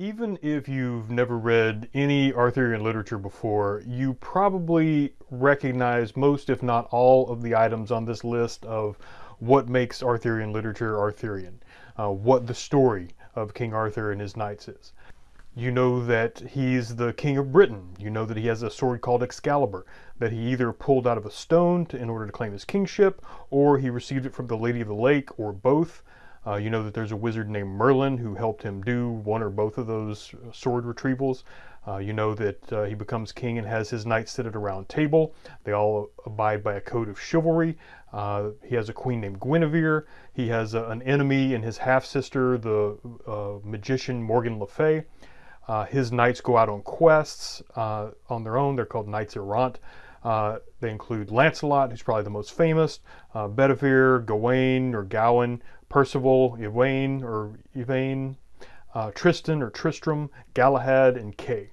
Even if you've never read any Arthurian literature before, you probably recognize most, if not all, of the items on this list of what makes Arthurian literature Arthurian, uh, what the story of King Arthur and his knights is. You know that he's the king of Britain. You know that he has a sword called Excalibur, that he either pulled out of a stone to, in order to claim his kingship, or he received it from the Lady of the Lake, or both. Uh, you know that there's a wizard named Merlin who helped him do one or both of those uh, sword retrievals. Uh, you know that uh, he becomes king and has his knights sit at a round table. They all abide by a code of chivalry. Uh, he has a queen named Guinevere. He has a, an enemy in his half-sister, the uh, magician Morgan Le Fay. his knights go out on quests on their own. They're called knights errant. Uh, they include Lancelot, who's probably the most famous, uh, Bedivere, Gawain or Gowan, Percival, Yvain or Yvain, uh, Tristan or Tristram, Galahad, and Kay.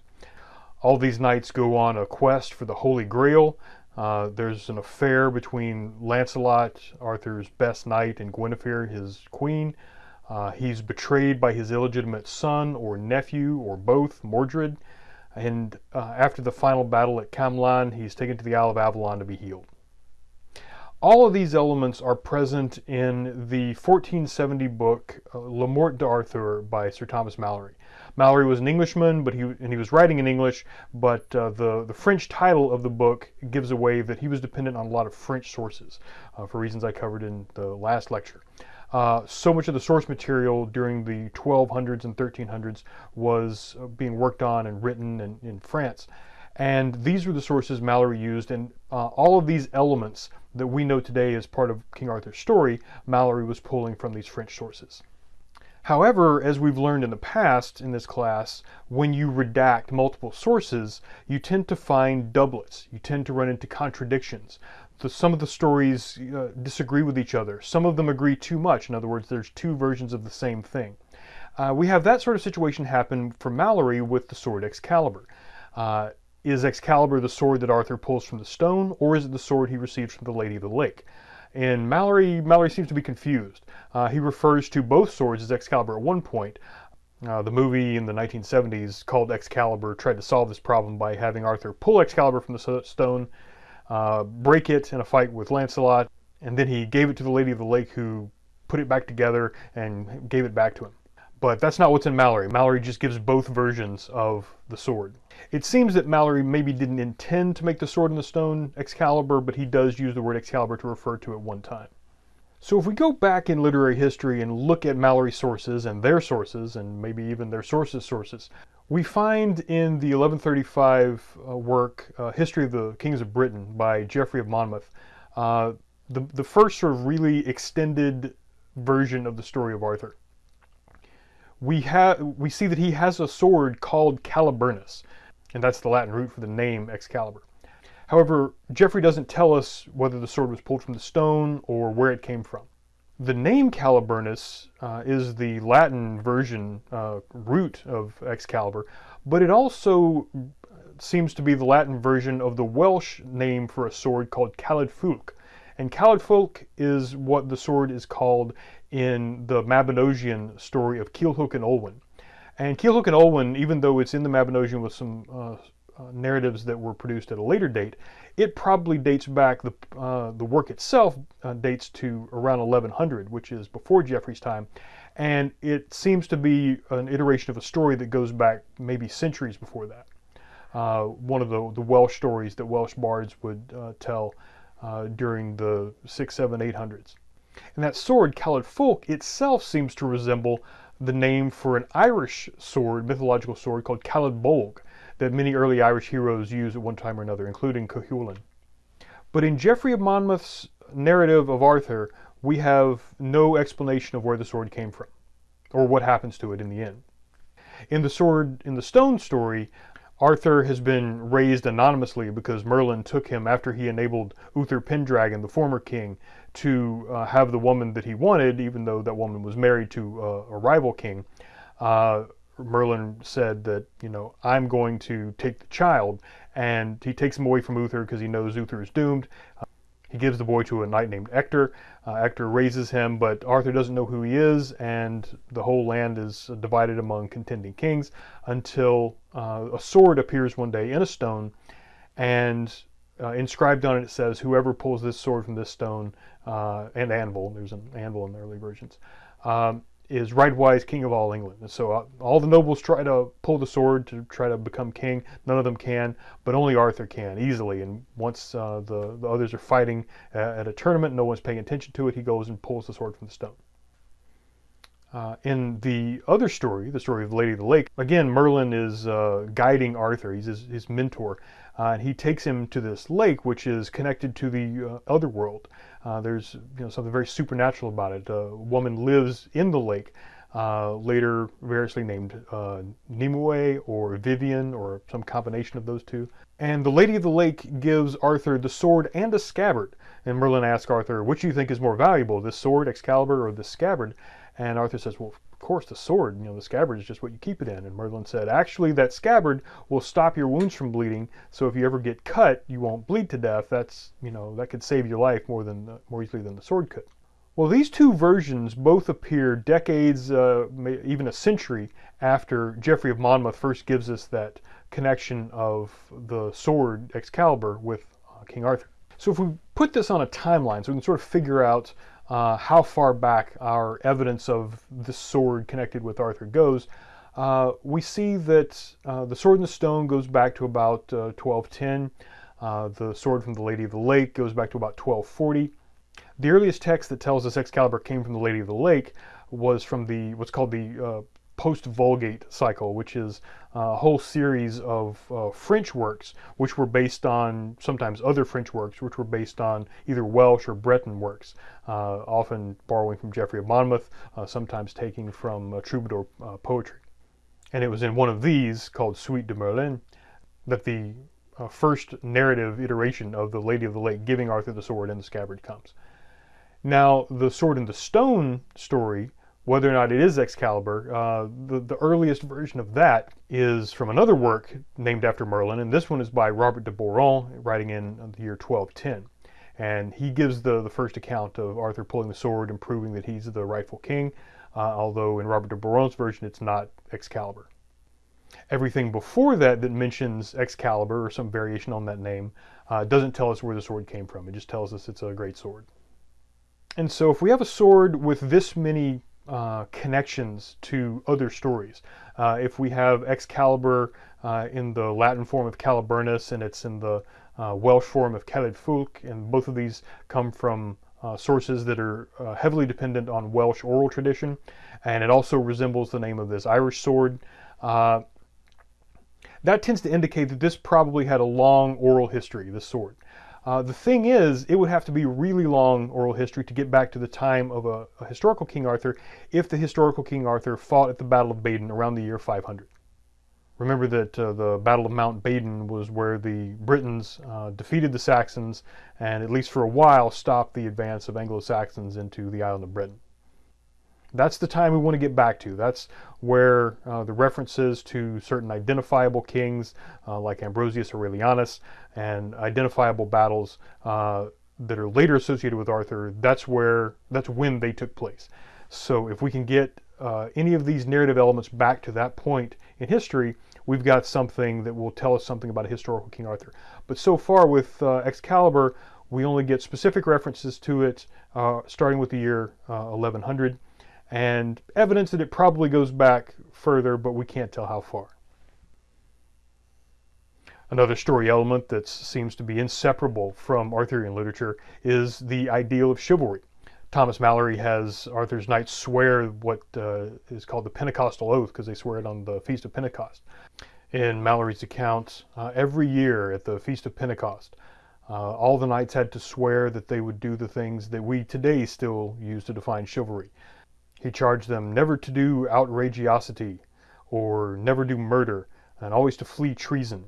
All these knights go on a quest for the Holy Grail. Uh, there's an affair between Lancelot, Arthur's best knight, and Guinevere, his queen. Uh, he's betrayed by his illegitimate son or nephew or both, Mordred. And uh, after the final battle at Camlann, he's taken to the Isle of Avalon to be healed. All of these elements are present in the 1470 book uh, Le Morte d'Arthur by Sir Thomas Malory. Malory was an Englishman, but he and he was writing in English, but uh, the the French title of the book gives away that he was dependent on a lot of French sources uh, for reasons I covered in the last lecture. Uh, so much of the source material during the 1200s and 1300s was uh, being worked on and written in, in France. And these were the sources Malory used, and uh, all of these elements that we know today as part of King Arthur's story, Malory was pulling from these French sources. However, as we've learned in the past in this class, when you redact multiple sources, you tend to find doublets. You tend to run into contradictions the, some of the stories uh, disagree with each other. Some of them agree too much. In other words, there's two versions of the same thing. Uh, we have that sort of situation happen for Malory with the sword Excalibur. Uh, is Excalibur the sword that Arthur pulls from the stone, or is it the sword he receives from the Lady of the Lake? In Malory, Malory seems to be confused. Uh, he refers to both swords as Excalibur at one point. Uh, the movie in the 1970s called Excalibur tried to solve this problem by having Arthur pull Excalibur from the stone uh, break it in a fight with Lancelot, and then he gave it to the Lady of the Lake who put it back together and gave it back to him. But that's not what's in Malory. Malory just gives both versions of the sword. It seems that Malory maybe didn't intend to make the sword in the stone Excalibur, but he does use the word Excalibur to refer to it one time. So if we go back in literary history and look at Malory's sources and their sources, and maybe even their sources' sources, we find in the 1135 uh, work, uh, History of the Kings of Britain by Geoffrey of Monmouth, uh, the, the first sort of really extended version of the story of Arthur. We, have we see that he has a sword called Caliburnus, and that's the Latin root for the name Excalibur. However, Geoffrey doesn't tell us whether the sword was pulled from the stone or where it came from. The name Caliburnus uh, is the Latin version uh, root of Excalibur, but it also seems to be the Latin version of the Welsh name for a sword called Caledfwlch. And Caledfwlch is what the sword is called in the Mabinogion story of Culhwch and Olwen. And Culhwch and Olwen, even though it's in the Mabinogion with some uh, uh, narratives that were produced at a later date, it probably dates back, the, uh, the work itself uh, dates to around 1100, which is before Geoffrey's time. And it seems to be an iteration of a story that goes back maybe centuries before that. Uh, one of the, the Welsh stories that Welsh bards would uh, tell uh, during the 6, 7, 800s. And that sword, Caledfwlch, itself seems to resemble the name for an Irish sword, mythological sword called Caledbolg, that many early Irish heroes used at one time or another, including Cuchulainn. But in Geoffrey of Monmouth's narrative of Arthur, we have no explanation of where the sword came from, or what happens to it in the end. In the sword in the stone story, Arthur has been raised anonymously because Merlin took him after he enabled Uther Pendragon, the former king, to uh, have the woman that he wanted, even though that woman was married to uh, a rival king. Uh, Merlin said that, you know, I'm going to take the child, and he takes him away from Uther because he knows Uther is doomed. Uh, He gives the boy to a knight named Ector. Uh, Ector raises him, but Arthur doesn't know who he is, and the whole land is divided among contending kings until uh, a sword appears one day in a stone, and uh, inscribed on it it says, "Whoever pulls this sword from this stone uh, and anvil." There's an anvil in the early versions. Um, is rightwise king of all England. And so uh, all the nobles try to pull the sword to try to become king. None of them can, but only Arthur can easily. And once uh, the, the others are fighting at a tournament, no one's paying attention to it, he goes and pulls the sword from the stone. Uh, in the other story, the story of Lady of the Lake, again, Merlin is uh, guiding Arthur. He's his, his mentor. Uh, and he takes him to this lake, which is connected to the uh, other world. Uh, there's you know, something very supernatural about it. A woman lives in the lake, uh, later variously named Nimue or Vivian or some combination of those two. And the Lady of the Lake gives Arthur the sword and a scabbard. And Merlin asks Arthur, which do you think is more valuable, this sword, Excalibur, or this scabbard? And Arthur says, well, of course, the sword, you know, the scabbard is just what you keep it in. And Merlin said, actually, that scabbard will stop your wounds from bleeding. So if you ever get cut, you won't bleed to death. That's, you know, that could save your life more than uh, more easily than the sword could. Well, these two versions both appear decades, uh, even a century after Geoffrey of Monmouth first gives us that connection of the sword Excalibur with uh, King Arthur. So if we put this on a timeline, so we can sort of figure out uh, how far back our evidence of the sword connected with Arthur goes, uh, we see that uh, the sword in the stone goes back to about 1210. Uh, uh, the sword from the Lady of the Lake goes back to about 1240. The earliest text that tells us Excalibur came from the Lady of the Lake was from the what's called the uh, post-Vulgate cycle, which is a whole series of uh, French works, which were based on sometimes other French works, which were based on either Welsh or Breton works, uh, often borrowing from Geoffrey of Monmouth, uh, sometimes taking from uh, troubadour uh, poetry. And it was in one of these, called Suite de Merlin, that the uh, first narrative iteration of the Lady of the Lake giving Arthur the sword and the scabbard comes. Now, the Sword in the Stone story whether or not it is Excalibur, uh, the, the earliest version of that is from another work named after Merlin, and this one is by Robert de Boron, writing in the year 1210. And he gives the, the first account of Arthur pulling the sword and proving that he's the rightful king, uh, although in Robert de Boron's version it's not Excalibur. Everything before that that mentions Excalibur or some variation on that name uh, doesn't tell us where the sword came from. It just tells us it's a great sword. And so if we have a sword with this many uh, connections to other stories. Uh, if we have Excalibur uh, in the Latin form of Caliburnus and it's in the uh, Welsh form of Caledfwlch, and both of these come from uh, sources that are heavily dependent on Welsh oral tradition, and it also resembles the name of this Irish sword. that tends to indicate that this probably had a long oral history, this sword. Uh, the thing is, it would have to be really long oral history to get back to the time of a, a historical King Arthur if the historical King Arthur fought at the Battle of Baden around the year 500. Remember that uh, the Battle of Mount Baden was where the Britons uh, defeated the Saxons and, at least for a while, stopped the advance of Anglo-Saxons into the island of Britain. That's the time we want to get back to. That's where uh, the references to certain identifiable kings uh, like Ambrosius Aurelianus and identifiable battles uh, that are later associated with Arthur, that's where that's when they took place. So if we can get uh, any of these narrative elements back to that point in history, we've got something that will tell us something about a historical King Arthur. But so far with uh, Excalibur, we only get specific references to it uh, starting with the year 1100 and evidence that it probably goes back further, but we can't tell how far. Another story element that seems to be inseparable from Arthurian literature is the ideal of chivalry. Thomas Malory has Arthur's knights swear what uh, is called the Pentecostal Oath because they swear it on the Feast of Pentecost. In Malory's account, uh, every year at the Feast of Pentecost, uh, all the knights had to swear that they would do the things that we today still use to define chivalry. He charged them never to do outrageosity, or never do murder, and always to flee treason,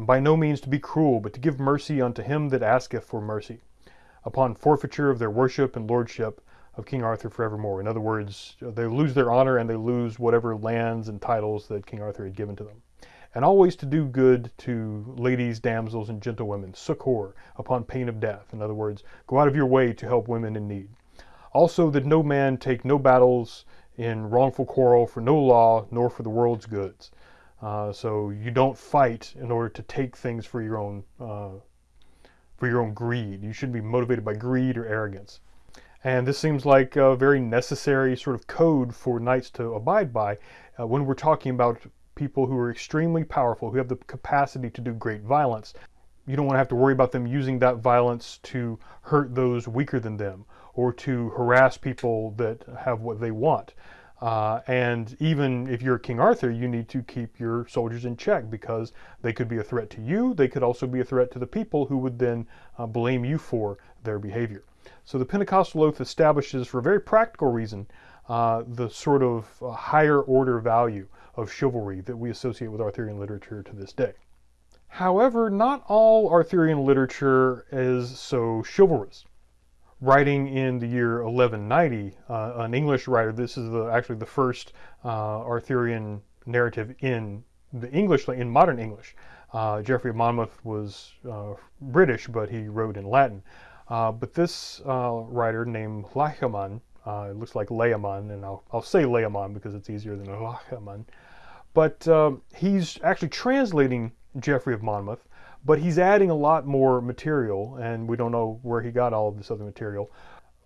and by no means to be cruel, but to give mercy unto him that asketh for mercy, upon forfeiture of their worship and lordship of King Arthur forevermore. In other words, they lose their honor and they lose whatever lands and titles that King Arthur had given to them. and always to do good to ladies, damsels, and gentlewomen, succor, upon pain of death. In other words, go out of your way to help women in need. Also, that no man take no battles in wrongful quarrel for no law, nor for the world's goods. Uh, so you don't fight in order to take things for your own uh, for your own greed. You shouldn't be motivated by greed or arrogance. And this seems like a very necessary sort of code for knights to abide by uh, when we're talking about people who are extremely powerful, who have the capacity to do great violence. You don't want to have to worry about them using that violence to hurt those weaker than them or to harass people that have what they want. Uh, and even if you're King Arthur, you need to keep your soldiers in check because they could be a threat to you. They could also be a threat to the people who would then uh, blame you for their behavior. So the Pentecostal oath establishes, for a very practical reason, uh, the sort of uh, higher order value of chivalry that we associate with Arthurian literature to this day. However, not all Arthurian literature is so chivalrous writing in the year 1190, uh, an English writer, this is the, actually the first uh, Arthurian narrative in the English, in modern English. Uh, Geoffrey of Monmouth was uh, British, but he wrote in Latin. But this writer named Layaman, it looks like Layamon, and I'll, I'll say Layamon because it's easier than Layaman. But um, he's actually translating Geoffrey of Monmouth but he's adding a lot more material, and we don't know where he got all of this other material.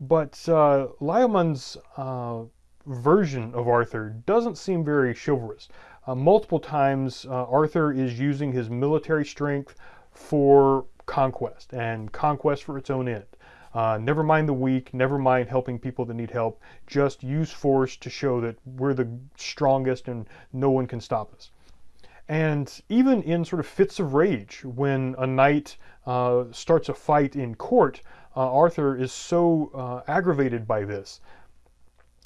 But uh, Layamon's uh, version of Arthur doesn't seem very chivalrous. Uh, multiple times, uh, Arthur is using his military strength for conquest, and conquest for its own end. Uh, never mind the weak, never mind helping people that need help. Just use force to show that we're the strongest and no one can stop us. And even in sort of fits of rage, when a knight uh, starts a fight in court, uh, Arthur is so uh, aggravated by this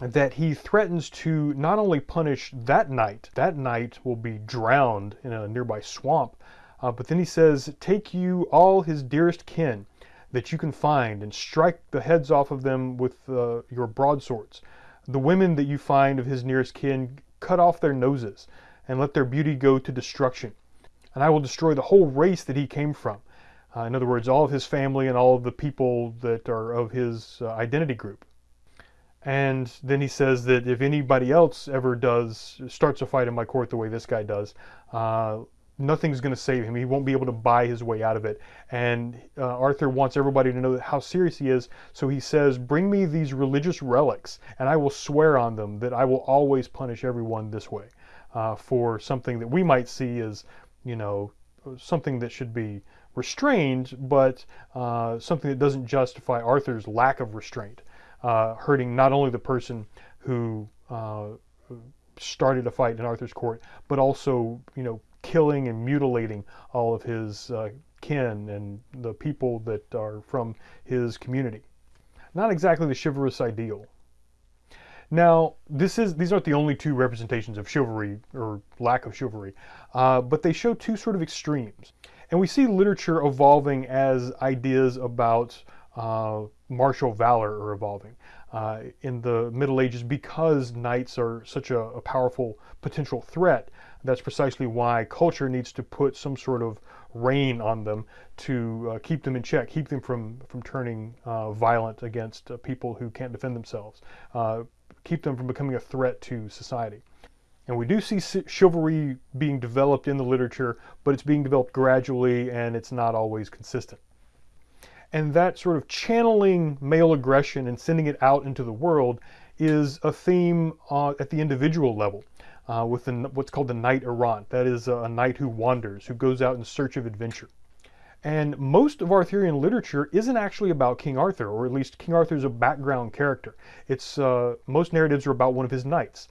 that he threatens to not only punish that knight, that knight will be drowned in a nearby swamp, uh, but then he says, Take you all his dearest kin that you can find and strike the heads off of them with uh, your broadswords. The women that you find of his nearest kin, cut off their noses and let their beauty go to destruction. And I will destroy the whole race that he came from. Uh, in other words, all of his family and all of the people that are of his uh, identity group. And then he says that if anybody else ever does, starts a fight in my court the way this guy does, uh, nothing's going to save him. He won't be able to buy his way out of it. And uh, Arthur wants everybody to know how serious he is. So he says, Bring me these religious relics, and I will swear on them that I will always punish everyone this way uh, for something that we might see as, you know, something that should be restrained, but uh, something that doesn't justify Arthur's lack of restraint, uh, hurting not only the person who uh, started a fight in Arthur's court, but also, you know, killing and mutilating all of his uh, kin and the people that are from his community. Not exactly the chivalrous ideal. Now, this is these aren't the only two representations of chivalry or lack of chivalry, uh, but they show two sort of extremes. And we see literature evolving as ideas about uh, martial valor are evolving. Uh, in the Middle Ages, because knights are such a, a, powerful potential threat, that's precisely why culture needs to put some sort of rein on them to uh, keep them in check, keep them from, from turning uh, violent against uh, people who can't defend themselves, uh, keep them from becoming a threat to society. And we do see chivalry being developed in the literature, but it's being developed gradually and it's not always consistent. And that sort of channeling male aggression and sending it out into the world is a theme uh, at the individual level. Uh, with the, what's called the knight errant. That is a knight who wanders, who goes out in search of adventure. And most of Arthurian literature isn't actually about King Arthur, or at least King Arthur is a background character. It's uh, most narratives are about one of his knights.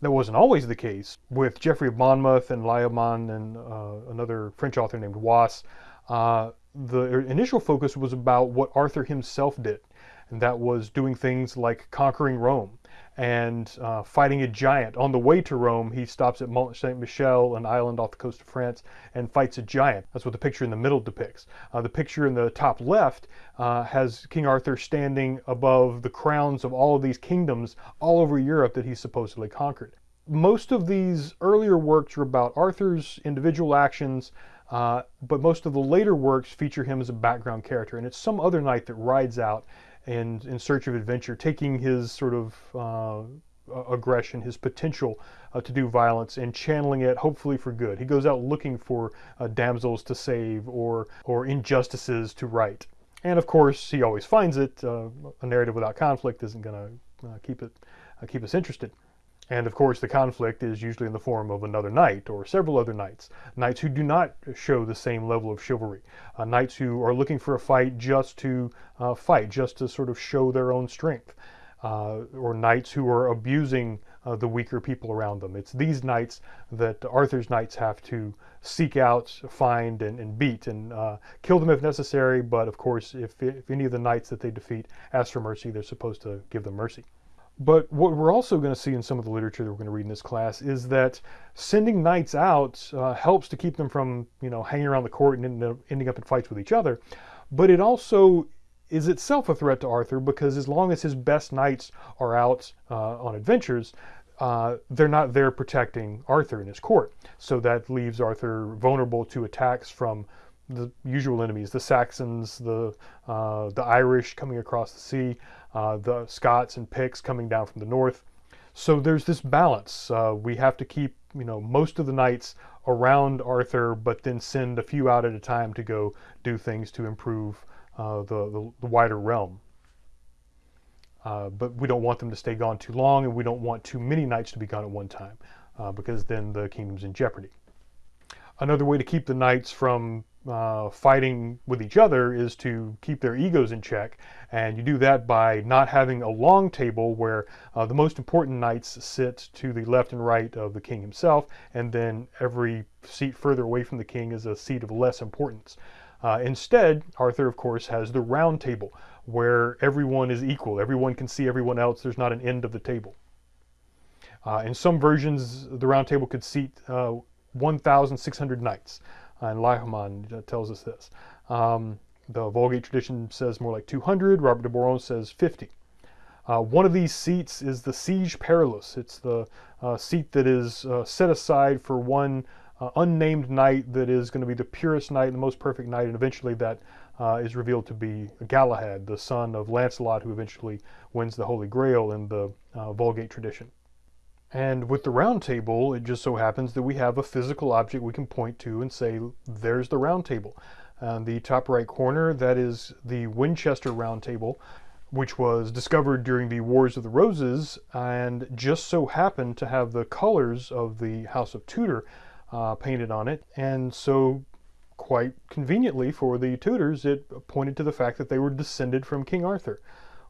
That wasn't always the case with Geoffrey of Monmouth and Layamon and uh, another French author named Wace. Uh, the initial focus was about what Arthur himself did, and that was doing things like conquering Rome and uh, fighting a giant. On the way to Rome, he stops at Mont Saint Michel, an island off the coast of France, and fights a giant. That's what the picture in the middle depicts. Uh, the picture in the top left uh, has King Arthur standing above the crowns of all of these kingdoms all over Europe that he supposedly conquered. most of these earlier works are about Arthur's individual actions, uh, but most of the later works feature him as a background character, and it's some other knight that rides out in, in search of adventure, taking his sort of uh, aggression, his potential uh, to do violence, and channeling it hopefully for good. He goes out looking for uh, damsels to save or or injustices to right, and of course he always finds it. Uh, a narrative without conflict isn't going to uh, keep it keep us interested. And of course, the conflict is usually in the form of another knight or several other knights. Knights who do not show the same level of chivalry. Uh, knights who are looking for a fight just to uh, fight, just to sort of show their own strength. Uh, or knights who are abusing uh, the weaker people around them. It's these knights that Arthur's knights have to seek out, find, and, and beat, and uh, kill them if necessary. But of course, if, if any of the knights that they defeat ask for mercy, they're supposed to give them mercy. But what we're also going to see in some of the literature that we're going to read in this class is that sending knights out uh, helps to keep them from, you know, hanging around the court and ending up in fights with each other. But it also is itself a threat to Arthur because as long as his best knights are out uh, on adventures, uh, they're not there protecting Arthur and his court. So that leaves Arthur vulnerable to attacks from the usual enemies, the Saxons, the, uh, the Irish coming across the sea, uh, the Scots and Picts coming down from the north. So there's this balance. Uh, we have to keep, you know, most of the knights around Arthur, but then send a few out at a time to go do things to improve uh, the, the, the, wider realm. Uh, but we don't want them to stay gone too long, and we don't want too many knights to be gone at one time, uh, because then the kingdom's in jeopardy. Another way to keep the knights from uh, fighting with each other is to keep their egos in check. And you do that by not having a long table where uh, the most important knights sit to the left and right of the king himself, and then every seat further away from the king is a seat of less importance. Uh, instead, Arthur, of course, has the round table where everyone is equal. Everyone can see everyone else. There's not an end of the table. Uh, in some versions, the round table could seat uh, 1,600 knights and Layaman tells us this. Um, the Vulgate tradition says more like 200. Robert de Boron says 50. Uh, one of these seats is the Siege Perilous. It's the uh, seat that is uh, set aside for one uh, unnamed knight that is going to be the purest knight, and the most perfect knight, and eventually that uh, is revealed to be Galahad, the son of Lancelot, who eventually wins the Holy Grail in the uh, Vulgate tradition. And with the round table, it just so happens that we have a physical object we can point to and say, there's the round table. On the top right corner, that is the Winchester round table, which was discovered during the Wars of the Roses and just so happened to have the colors of the House of Tudor uh, painted on it. And so quite conveniently for the Tudors, it pointed to the fact that they were descended from King Arthur.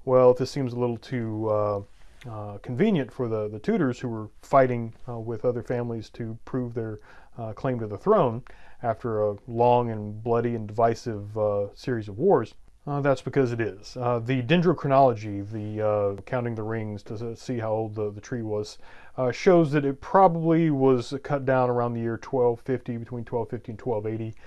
Well, this seems a little too uh, uh, convenient for the, the Tudors who were fighting uh, with other families to prove their uh, claim to the throne after a long and bloody and divisive uh, series of wars. Uh, that's because it is. the dendrochronology, the counting the rings to see how old the, the tree was, shows that it probably was cut down around the year 1250, between 1250 and 1280.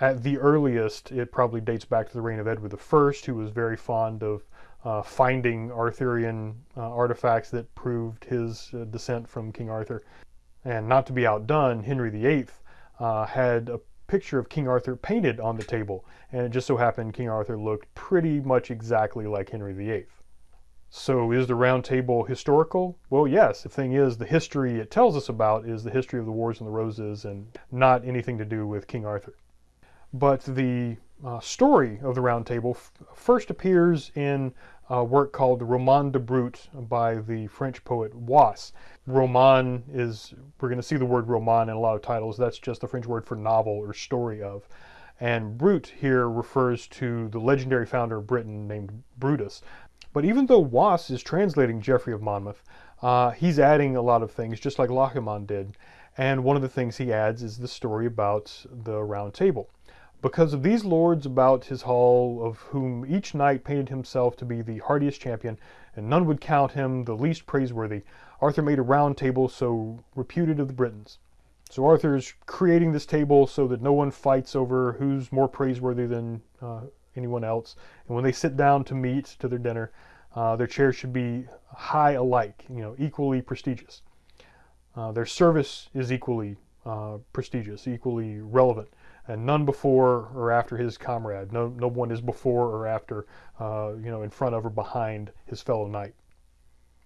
At the earliest, it probably dates back to the reign of Edward I, who was very fond of uh, finding Arthurian uh, artifacts that proved his uh, descent from King Arthur. And not to be outdone, Henry VIII uh, had a picture of King Arthur painted on the table, and it just so happened King Arthur looked pretty much exactly like Henry VIII. So is the Round Table historical? Well, yes. The thing is, the history it tells us about is the history of the Wars and the Roses and not anything to do with King Arthur. But the uh, story of the Round Table first appears in a work called Roman de Brut by the French poet Wace. Roman is, we're going to see the word roman in a lot of titles. That's just the French word for novel or story of. And Brut here refers to the legendary founder of Britain named Brutus. But even though Wace is translating Geoffrey of Monmouth, uh, he's adding a lot of things, just like Layaman did. And one of the things he adds is the story about the Round Table. Because of these lords about his hall, of whom each knight painted himself to be the hardiest champion, and none would count him the least praiseworthy, Arthur made a round table so reputed of the Britons. So Arthur is creating this table so that no one fights over who's more praiseworthy than uh, anyone else. And when they sit down to meet to their dinner, uh, their chairs should be high alike, you know, equally prestigious. Uh, their service is equally uh, prestigious, equally relevant, and none before or after his comrade. No, no one is before or after, uh, you know, in front of or behind his fellow knight.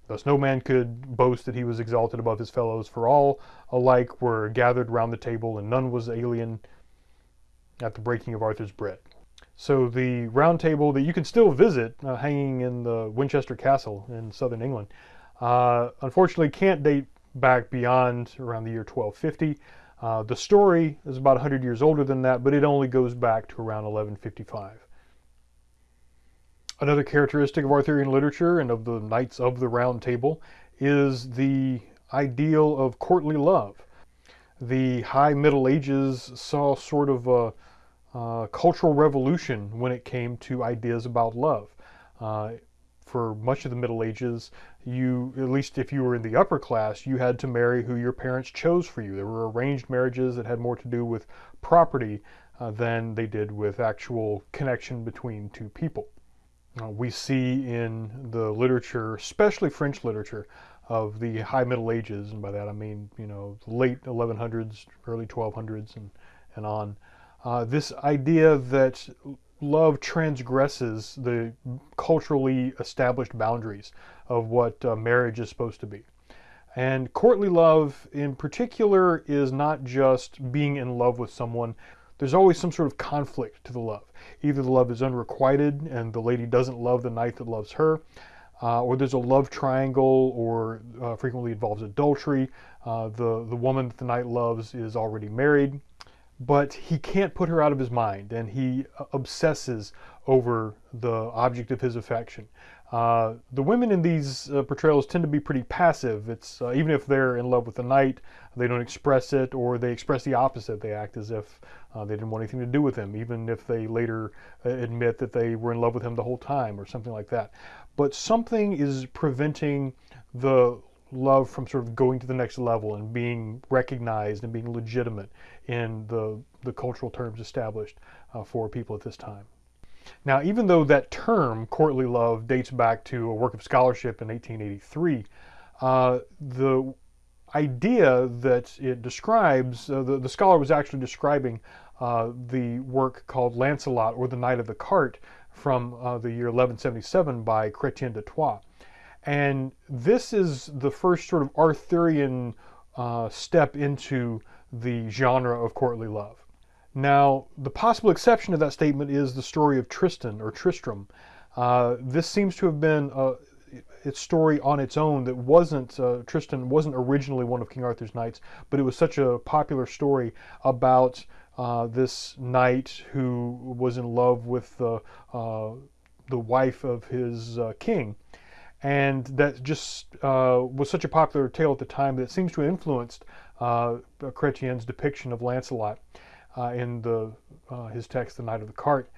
Thus, no man could boast that he was exalted above his fellows, for all alike were gathered round the table, and none was alien at the breaking of Arthur's bread. So the round table that you can still visit, uh, hanging in the Winchester Castle in southern England, uh, unfortunately can't date back beyond around the year 1250. Uh, the story is about 100 years older than that, but it only goes back to around 1155. Another characteristic of Arthurian literature and of the Knights of the Round Table is the ideal of courtly love. The High Middle Ages saw sort of a, cultural revolution when it came to ideas about love. Uh, for much of the Middle Ages, you, at least if you were in the upper class, you had to marry who your parents chose for you. There were arranged marriages that had more to do with property uh, than they did with actual connection between two people. Uh, we see in the literature, especially French literature, of the High Middle Ages, and by that I mean, you know, late 1100s, early 1200s, and, and on, uh, this idea that love transgresses the culturally established boundaries of what uh, marriage is supposed to be. And courtly love in particular is not just being in love with someone. There's always some sort of conflict to the love. Either the love is unrequited and the lady doesn't love the knight that loves her, uh, or there's a love triangle, or uh, frequently involves adultery. Uh, the, the woman that the knight loves is already married, but he can't put her out of his mind and he uh, obsesses over the object of his affection. Uh, the women in these uh, portrayals tend to be pretty passive. It's uh, even if they're in love with the knight, they don't express it, or they express the opposite. They act as if uh, they didn't want anything to do with him, even if they later uh, admit that they were in love with him the whole time, or something like that. But something is preventing the love from sort of going to the next level and being recognized and being legitimate in the, the cultural terms established uh, for people at this time. Now, even though that term, courtly love, dates back to a work of scholarship in 1883, uh, the idea that it describes, uh, the, the scholar was actually describing uh, the work called Lancelot or the Knight of the Cart from uh, the year 1177 by Chrétien de Troyes. And this is the first sort of Arthurian uh, step into the genre of courtly love. Now, the possible exception to that statement is the story of Tristan or Tristram. Uh, this seems to have been a, its story on its own that wasn't, uh, Tristan wasn't originally one of King Arthur's knights, but it was such a popular story about uh, this knight who was in love with the, uh, the wife of his uh, king and that just uh, was such a popular tale at the time that it seems to have influenced uh, Chrétien's depiction of Lancelot uh, in the, uh, his text, The Knight of the Cart.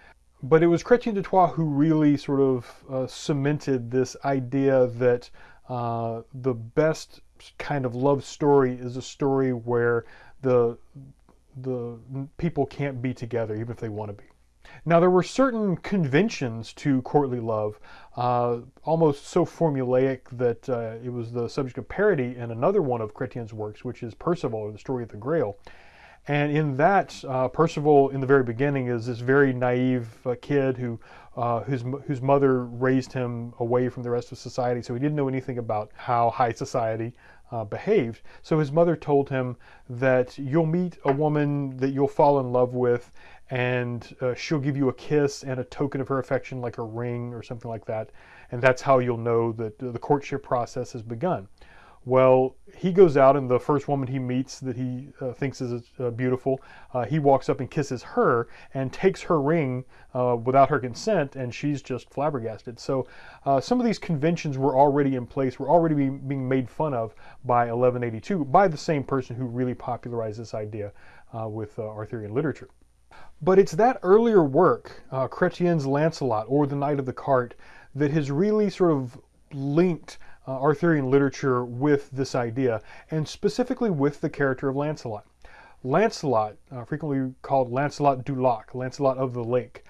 But it was Chrétien de Troyes who really sort of uh, cemented this idea that uh, the best kind of love story is a story where the, the people can't be together even if they want to be. Now, there were certain conventions to courtly love, uh, almost so formulaic that uh, it was the subject of parody in another one of Chrétien's works, which is Percival, or the story of the Grail. And in that, uh, Percival, in the very beginning, is this very naive uh, kid who, uh, whose, whose mother raised him away from the rest of society, so he didn't know anything about how high society uh, behaved. So his mother told him that you'll meet a woman that you'll fall in love with, and uh, she'll give you a kiss and a token of her affection like a ring or something like that and that's how you'll know that the courtship process has begun. Well he goes out and the first woman he meets that he uh, thinks is uh, beautiful uh, he walks up and kisses her and takes her ring uh, without her consent and she's just flabbergasted. So uh, some of these conventions were already in place were already being, being made fun of by 1182 by the same person who really popularized this idea with arthurian literature but it's that earlier work, uh, Chrétien's Lancelot or The Knight of the Cart, that has really sort of linked uh, Arthurian literature with this idea, and specifically with the character of Lancelot. Lancelot, uh, frequently called Lancelot du Lac, Lancelot of the Lake,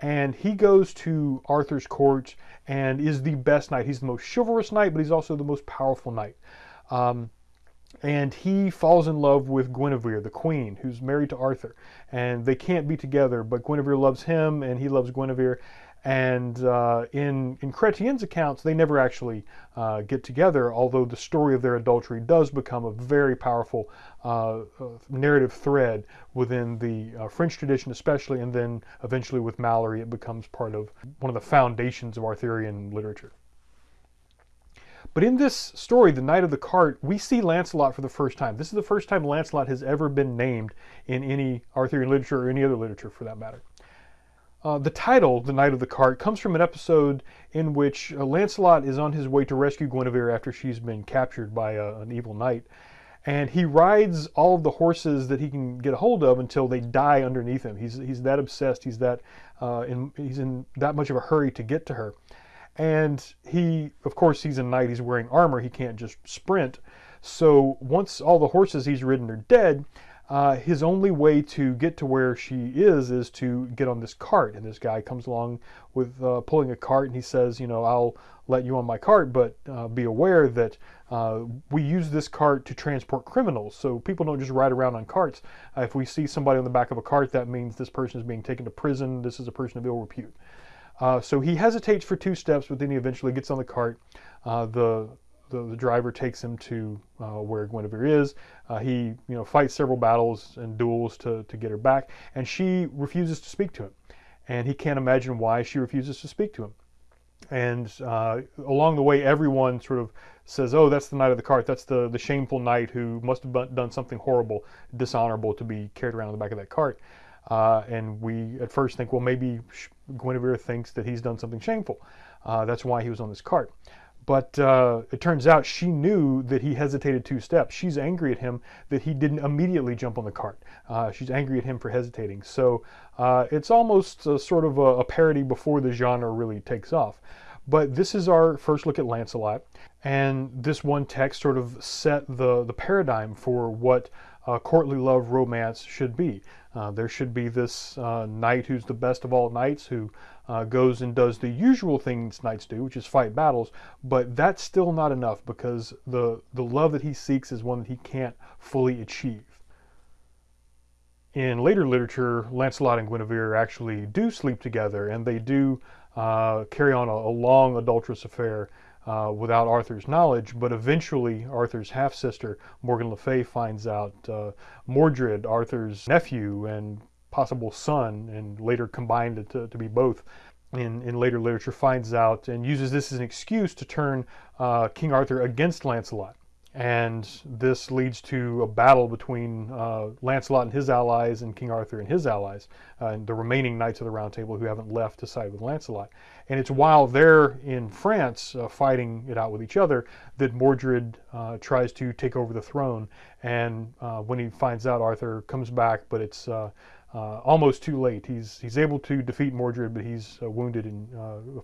and he goes to Arthur's court and is the best knight. He's the most chivalrous knight, but he's also the most powerful knight. Um, and he falls in love with Guinevere, the queen, who's married to Arthur, and they can't be together. But Guinevere loves him, and he loves Guinevere. And uh, in in Chretien's accounts, they never actually uh, get together. Although the story of their adultery does become a very powerful uh, uh narrative thread within the uh, French tradition, especially, and then eventually with Malory, it becomes part of one of the foundations of Arthurian literature. But in this story, The Knight of the Cart, we see Lancelot for the first time. This is the first time Lancelot has ever been named in any Arthurian literature or any other literature for that matter. Uh, the title, The Knight of the Cart, comes from an episode in which uh, Lancelot is on his way to rescue Guinevere after she's been captured by uh, an evil knight. And he rides all of the horses that he can get a hold of until they die underneath him. He's, he's that obsessed, he's, that, uh, in, he's in that much of a hurry to get to her. And he, of course, he's a knight, he's wearing armor, he can't just sprint. So once all the horses he's ridden are dead, uh, his only way to get to where she is is to get on this cart. And this guy comes along with uh, pulling a cart and he says, you know, I'll let you on my cart, but uh, be aware that uh, we use this cart to transport criminals. So people don't just ride around on carts. Uh, if we see somebody on the back of a cart, that means this person is being taken to prison. This is a person of ill repute. Uh, so he hesitates for two steps, but then he eventually gets on the cart. Uh, the, the, the driver takes him to uh, where Guinevere is. Uh, he you know fights several battles and duels to, to get her back, and she refuses to speak to him. And he can't imagine why she refuses to speak to him. And uh, along the way, everyone sort of says, "Oh, that's the knight of the cart. That's the the shameful knight who must have done something horrible, dishonorable to be carried around on the back of that cart." Uh, and we at first think, well, maybe Guinevere thinks that he's done something shameful. Uh, that's why he was on this cart. But uh, it turns out she knew that he hesitated two steps. She's angry at him that he didn't immediately jump on the cart. Uh, she's angry at him for hesitating. So uh, it's almost a, sort of a, a parody before the genre really takes off. But this is our first look at Lancelot, and this one text sort of set the, the paradigm for what uh, courtly love romance should be. Uh, there should be this uh, knight who's the best of all knights who uh, goes and does the usual things knights do, which is fight battles, but that's still not enough because the, the love that he seeks is one that he can't fully achieve. In later literature, Lancelot and Guinevere actually do sleep together and they do uh, carry on a, a long adulterous affair uh, without Arthur's knowledge, but eventually Arthur's half-sister, Morgan Le Fay, finds out uh, Mordred, Arthur's nephew and possible son, and later combined to, to be both, in, in later literature, finds out and uses this as an excuse to turn uh, King Arthur against Lancelot and this leads to a battle between uh, Lancelot and his allies and King Arthur and his allies, uh, and the remaining Knights of the Round Table who haven't left to side with Lancelot. And it's while they're in France uh, fighting it out with each other that Mordred uh, tries to take over the throne. And uh, when he finds out, Arthur comes back, but it's uh, almost too late. He's he's able to defeat Mordred, but he's wounded and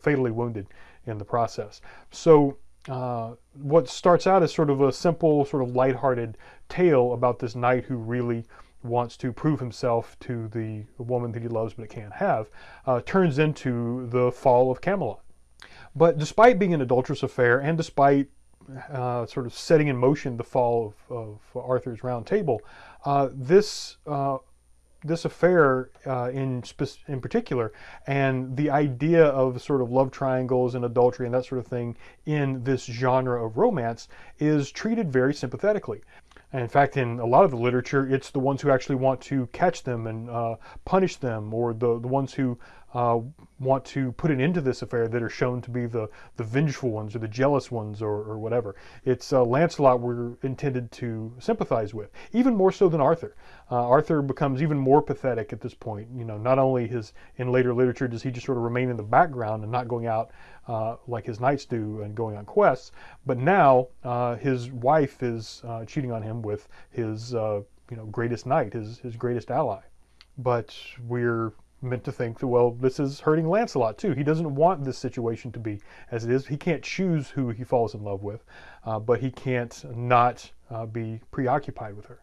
fatally wounded in the process. So uh, what starts out as sort of a simple, sort of lighthearted tale about this knight who really wants to prove himself to the woman that he loves but can't have, uh, turns into the fall of Camelot. But despite being an adulterous affair and despite uh, sort of setting in motion the fall of, of Arthur's Round Table, uh, this uh, this affair uh, in in particular and the idea of sort of love triangles and adultery and that sort of thing in this genre of romance is treated very sympathetically. And in fact, in a lot of the literature, it's the ones who actually want to catch them and uh, punish them, or the, the ones who uh, want to put an end to this affair that are shown to be the, the vengeful ones or the jealous ones or, or whatever. It's uh, Lancelot we're intended to sympathize with, even more so than Arthur. Uh, Arthur becomes even more pathetic at this point. You know, not only his in later literature does he just sort of remain in the background and not going out uh, like his knights do and going on quests, but now uh, his wife is uh, cheating on him with his you know greatest knight, his his greatest ally. But we're meant to think that, well, this is hurting Lancelot too. He doesn't want this situation to be as it is. He can't choose who he falls in love with, uh, but he can't not uh, be preoccupied with her.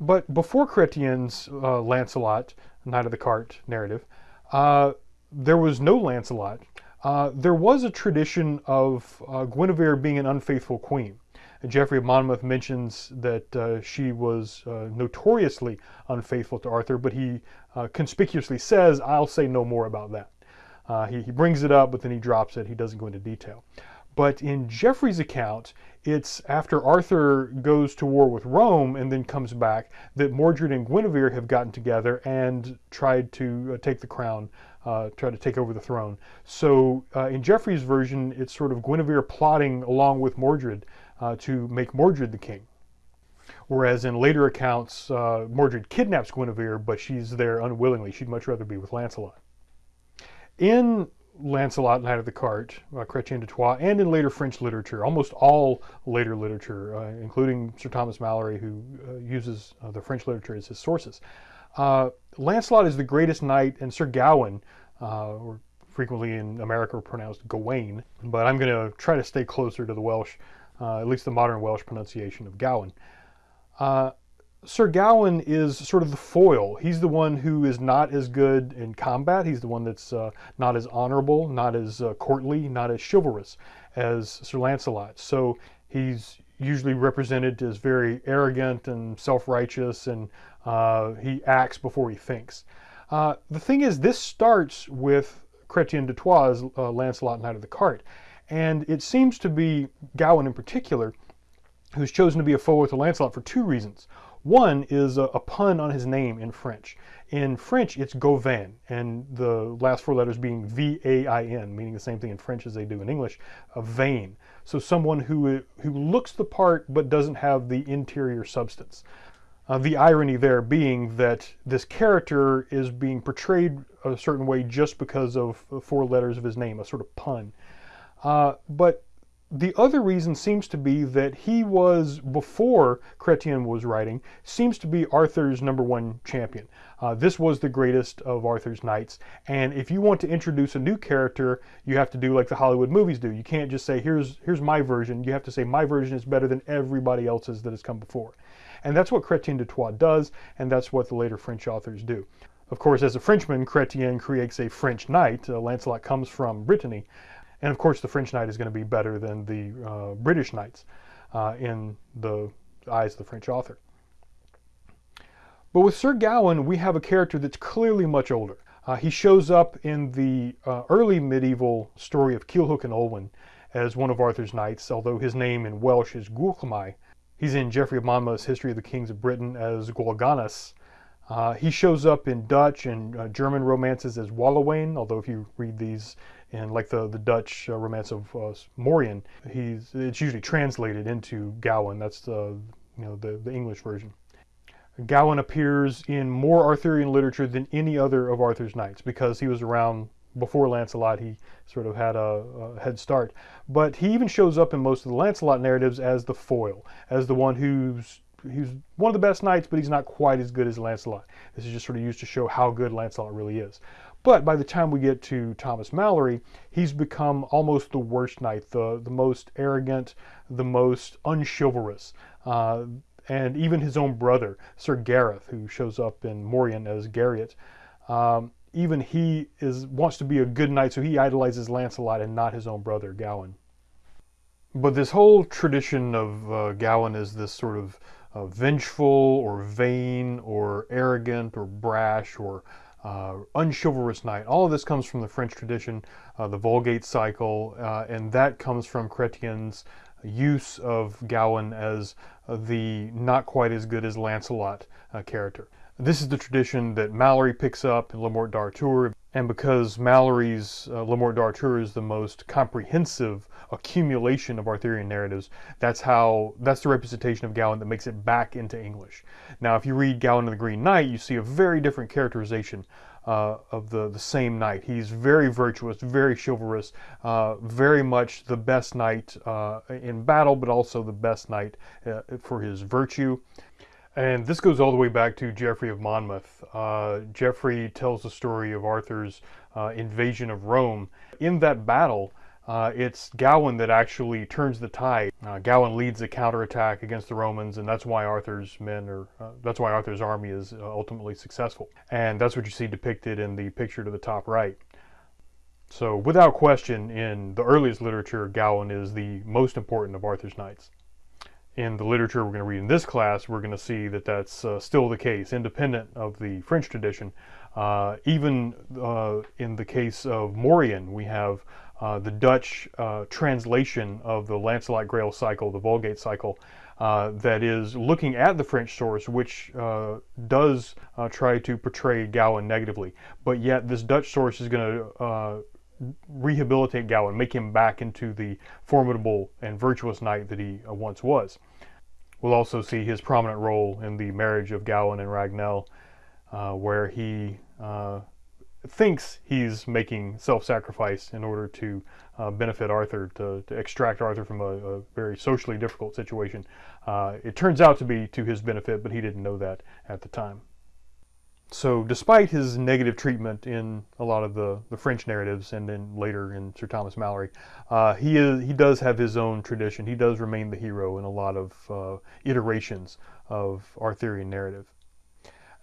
But before Chretien's uh, Lancelot, Knight of the Cart narrative, uh, there was no Lancelot. Uh, there was a tradition of uh, Guinevere being an unfaithful queen. Geoffrey of Monmouth mentions that uh, she was uh, notoriously unfaithful to Arthur, but he uh, conspicuously says, I'll say no more about that. Uh, he, he brings it up, but then he drops it. He doesn't go into detail. But in Geoffrey's account, it's after Arthur goes to war with Rome and then comes back that Mordred and Guinevere have gotten together and tried to uh, take the crown, uh, try to take over the throne. So uh, in Geoffrey's version, it's sort of Guinevere plotting along with Mordred uh, to make Mordred the king. Whereas in later accounts, uh, Mordred kidnaps Guinevere, but she's there unwillingly. She'd much rather be with Lancelot. In Lancelot, Knight of the Cart, uh, Chrétien de Troyes, and in later French literature, almost all later literature, uh, including Sir Thomas Malory, who uh, uses uh, the French literature as his sources. Uh, Lancelot is the greatest knight, and Sir Gawain, uh, or frequently in America pronounced Gawain, but I'm going to try to stay closer to the Welsh, at least the modern Welsh pronunciation of Gawain. Sir Gawain is sort of the foil. He's the one who is not as good in combat. He's the one that's uh, not as honorable, not as uh, courtly, not as chivalrous as Sir Lancelot. So he's usually represented as very arrogant and self-righteous, and uh, he acts before he thinks. Uh, the thing is, this starts with Chrétien de Troyes' uh, Lancelot Knight of the Cart, and it seems to be Gawain in particular who's chosen to be a foe to Lancelot for two reasons. One is a, a, pun on his name in French. In French, it's Gauvin, and the last four letters being V-A-I-N, meaning the same thing in French as they do in English, a vain. So someone who, who looks the part but doesn't have the interior substance. Uh, the irony there being that this character is being portrayed a certain way just because of four letters of his name, a sort of pun. Uh, but the other reason seems to be that he was, before Chrétien was writing, seems to be Arthur's number one champion. Uh, this was the greatest of Arthur's knights, and if you want to introduce a new character, you have to do like the Hollywood movies do. You can't just say, here's, here's my version. You have to say, my version is better than everybody else's that has come before. And that's what Chrétien de Troyes does, and that's what the later French authors do. Of course, as a Frenchman, Chrétien creates a French knight. Uh, Lancelot comes from Brittany. And of course, the French knight is going to be better than the uh, British knights uh, in the eyes of the French author. But with Sir Gawain, we have a character that's clearly much older. Uh, he shows up in the uh, early medieval story of Culhwch and Olwen as one of Arthur's knights, although his name in Welsh is Gwalchmai. He's in Geoffrey of Monmouth's History of the Kings of Britain as Gwalganus. Uh, he shows up in Dutch and uh, German romances as Walawain, although if you read these and like the the Dutch uh, romance of uh, Morien, he's it's usually translated into Gawain. That's the you know the the English version. Gawain appears in more Arthurian literature than any other of Arthur's knights because he was around before Lancelot. He sort of had a, a head start, but he even shows up in most of the Lancelot narratives as the foil, as the one who's he's one of the best knights, but he's not quite as good as Lancelot. This is just sort of used to show how good Lancelot really is. But by the time we get to Thomas Malory, he's become almost the worst knight, the, the most arrogant, the most unchivalrous. Uh, and even his own brother, Sir Gareth, who shows up in Morien as Gariot, um, even he is wants to be a good knight, so he idolizes Lancelot and not his own brother, Gawain. But this whole tradition of uh, Gawain is this sort of uh, vengeful or vain or arrogant or brash or uh, unchivalrous knight. All of this comes from the French tradition, uh, the Vulgate cycle, uh, and that comes from Chrétien's use of Gawain as the not quite as good as Lancelot uh, character. This is the tradition that Malory picks up in Le Morte d'Arthur, and because Malory's uh, Le Morte d'Arthur is the most comprehensive accumulation of Arthurian narratives, that's how that's the representation of Gawain that makes it back into English. Now, if you read Gawain and the Green Knight, you see a very different characterization uh, of the, the same knight. He's very virtuous, very chivalrous, uh, very much the best knight uh, in battle, but also the best knight uh, for his virtue. And this goes all the way back to Geoffrey of Monmouth. Uh, Geoffrey tells the story of Arthur's uh, invasion of Rome. In that battle, uh, it's Gawain that actually turns the tide. Uh, Gawain leads a counterattack against the Romans, and that's why Arthur's men are, uh, that's why Arthur's army is uh, ultimately successful. And that's what you see depicted in the picture to the top right. So without question, in the earliest literature, Gawain is the most important of Arthur's knights. In the literature we're going to read in this class, we're going to see that that's uh, still the case, independent of the French tradition. Uh, even uh, in the case of Morien, we have uh, the Dutch uh, translation of the Lancelot Grail cycle, the Vulgate cycle, uh, that is looking at the French source, which does try to portray Gawain negatively. But yet this Dutch source is going to rehabilitate Gawain, make him back into the formidable and virtuous knight that he uh, once was. We'll also see his prominent role in the marriage of Gawain and Ragnell, uh, where he uh, thinks he's making self-sacrifice in order to uh, benefit Arthur, to, to, extract Arthur from a, a very socially difficult situation. Uh, it turns out to be to his benefit, but he didn't know that at the time. So despite his negative treatment in a lot of the, the French narratives and then later in Sir Thomas Malory, uh, he, is, he does have his own tradition. He does remain the hero in a lot of uh, iterations of Arthurian narrative.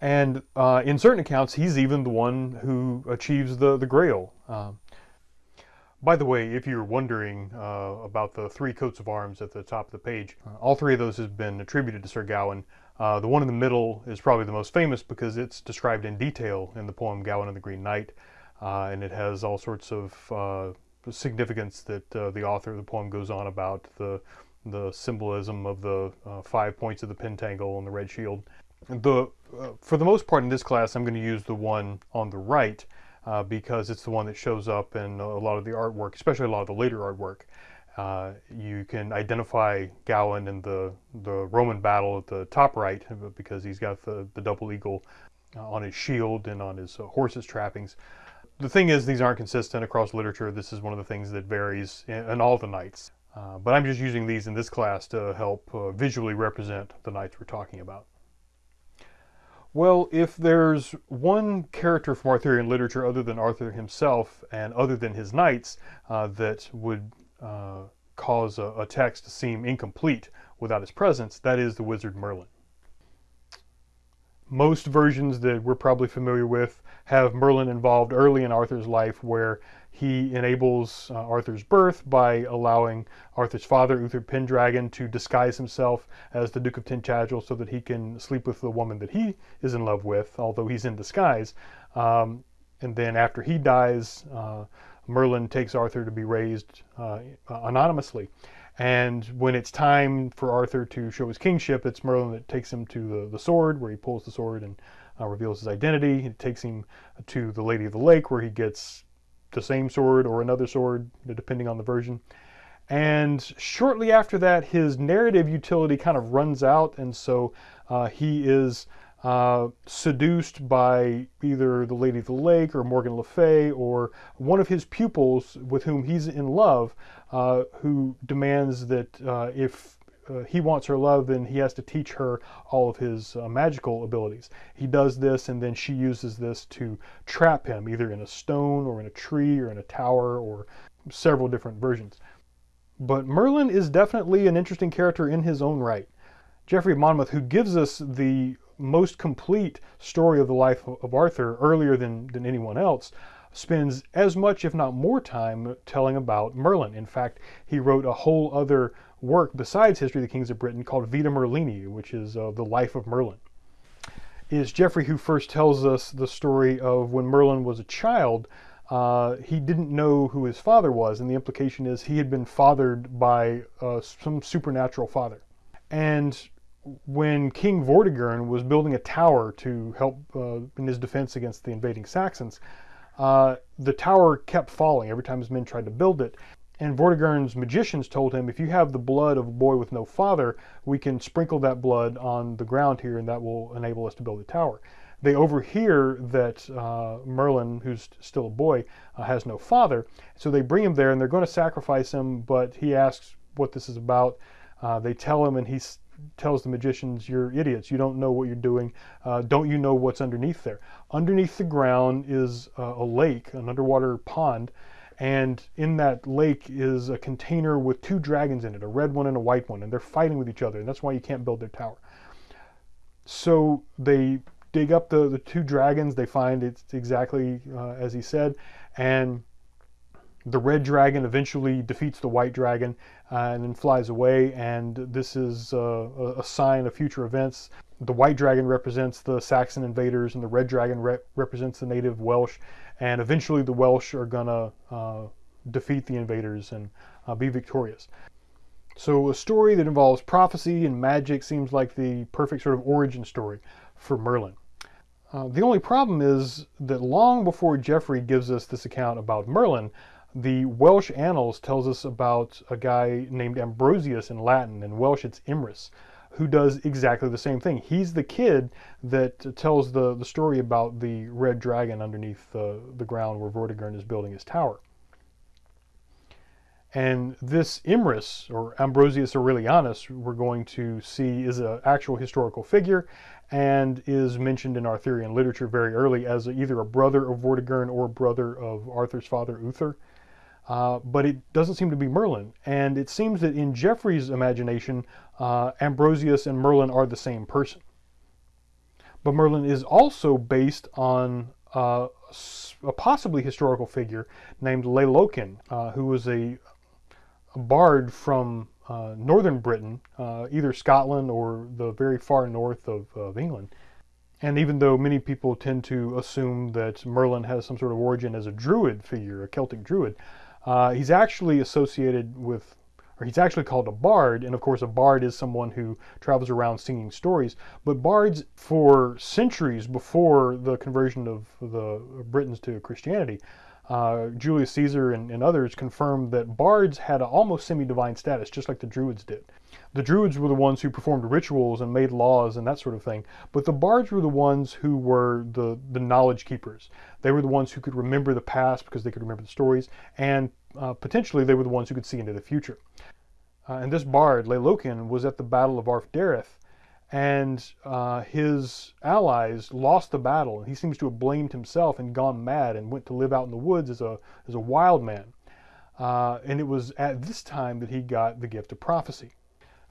And uh, in certain accounts, he's even the one who achieves the, the Grail. Um, by the way, if you're wondering uh, about the three coats of arms at the top of the page, uh, all three of those have been attributed to Sir Gawain. Uh, the one in the middle is probably the most famous because it's described in detail in the poem Gawain and the Green Knight, uh, and it has all sorts of uh, significance that uh, the author of the poem goes on about the the symbolism of the uh, five points of the pentangle and the red shield. The uh, for the most part in this class, I'm going to use the one on the right because it's the one that shows up in a lot of the artwork, especially a lot of the later artwork. Uh, you can identify Gawain in the, the Roman battle at the top right because he's got the, the double eagle uh, on his shield and on his uh, horse's trappings. The thing is, these aren't consistent across literature. This is one of the things that varies in, in all the knights. Uh, but I'm just using these in this class to help uh, visually represent the knights we're talking about. Well, if there's one character from Arthurian literature other than Arthur himself and other than his knights uh, that would uh, cause a, a text to seem incomplete without his presence, that is the wizard Merlin. Most versions that we're probably familiar with have Merlin involved early in Arthur's life where he enables uh, Arthur's birth by allowing Arthur's father, Uther Pendragon, to disguise himself as the Duke of Tintagel so that he can sleep with the woman that he is in love with, although he's in disguise. Um, and then after he dies, uh, Merlin takes Arthur to be raised uh, anonymously. And when it's time for Arthur to show his kingship, it's Merlin that takes him to the, the sword, where he pulls the sword and uh, reveals his identity. It takes him to the Lady of the Lake, where he gets the same sword or another sword, depending on the version. And shortly after that, his narrative utility kind of runs out, and so uh, he is uh, seduced by either the Lady of the Lake or Morgan Le Fay or one of his pupils with whom he's in love, uh, who demands that uh, if uh, he wants her love, then he has to teach her all of his uh, magical abilities. He does this, and then she uses this to trap him, either in a stone or in a tree or in a tower or several different versions. But Merlin is definitely an interesting character in his own right. Geoffrey of Monmouth, who gives us the most complete story of the life of Arthur earlier than, than anyone else, spends as much, if not more time telling about Merlin. In fact, he wrote a whole other work besides History of the Kings of Britain called Vita Merlini, which is uh, the life of Merlin. It is Geoffrey who first tells us the story of when Merlin was a child, uh, he didn't know who his father was, and the implication is he had been fathered by uh, some supernatural father. And when King Vortigern was building a tower to help uh, in his defense against the invading Saxons, uh, the tower kept falling every time his men tried to build it. And Vortigern's magicians told him, if you have the blood of a boy with no father, we can sprinkle that blood on the ground here and that will enable us to build a tower. They overhear that uh, Merlin, who's still a boy, uh, has no father. So they bring him there and they're going to sacrifice him, but he asks what this is about. Uh, they tell him and he's tells the magicians, you're idiots, you don't know what you're doing, uh, don't you know what's underneath there? Underneath the ground is uh, a lake, an underwater pond, and in that lake is a container with two dragons in it, a red one and a white one, and they're fighting with each other, and that's why you can't build their tower. So they dig up the, the two dragons, they find it's exactly uh, as he said, and the red dragon eventually defeats the white dragon uh, and then flies away. And this is uh, a sign of future events. The white dragon represents the Saxon invaders, and the red dragon re represents the native Welsh. And eventually, the Welsh are gonna uh, defeat the invaders and uh, be victorious. So, a story that involves prophecy and magic seems like the perfect sort of origin story for Merlin. Uh, the only problem is that long before Geoffrey gives us this account about Merlin, the Welsh Annals tells us about a guy named Ambrosius in Latin. In Welsh, it's Emrys, who does exactly the same thing. He's the kid that tells the, the story about the red dragon underneath the, the ground where Vortigern is building his tower. And this Emrys, or Ambrosius Aurelianus, we're going to see is an actual historical figure and is mentioned in Arthurian literature very early as either a brother of Vortigern or brother of Arthur's father, Uther. Uh, but it doesn't seem to be Merlin. And it seems that in Geoffrey's imagination, uh, Ambrosius and Merlin are the same person. But Merlin is also based on uh, a possibly historical figure named Lailoken, uh, who was a, a bard from uh, northern Britain, either Scotland or the very far north of, of England. And even though many people tend to assume that Merlin has some sort of origin as a druid figure, a Celtic druid, uh, he's actually associated with, or he's actually called a bard, and of course a bard is someone who travels around singing stories. But bards, for centuries before the conversion of the Britons to Christianity, uh, Julius Caesar and, and, others confirmed that bards had an almost semi-divine status, just like the Druids did. The Druids were the ones who performed rituals and made laws and that sort of thing, but the bards were the ones who were the, the knowledge keepers. They were the ones who could remember the past because they could remember the stories, and uh, potentially they were the ones who could see into the future. Uh, and this bard, Lailoken, was at the Battle of Arfderydd, and uh, his allies lost the battle. And he seems to have blamed himself and gone mad and went to live out in the woods as a, as a wild man. Uh, and it was at this time that he got the gift of prophecy.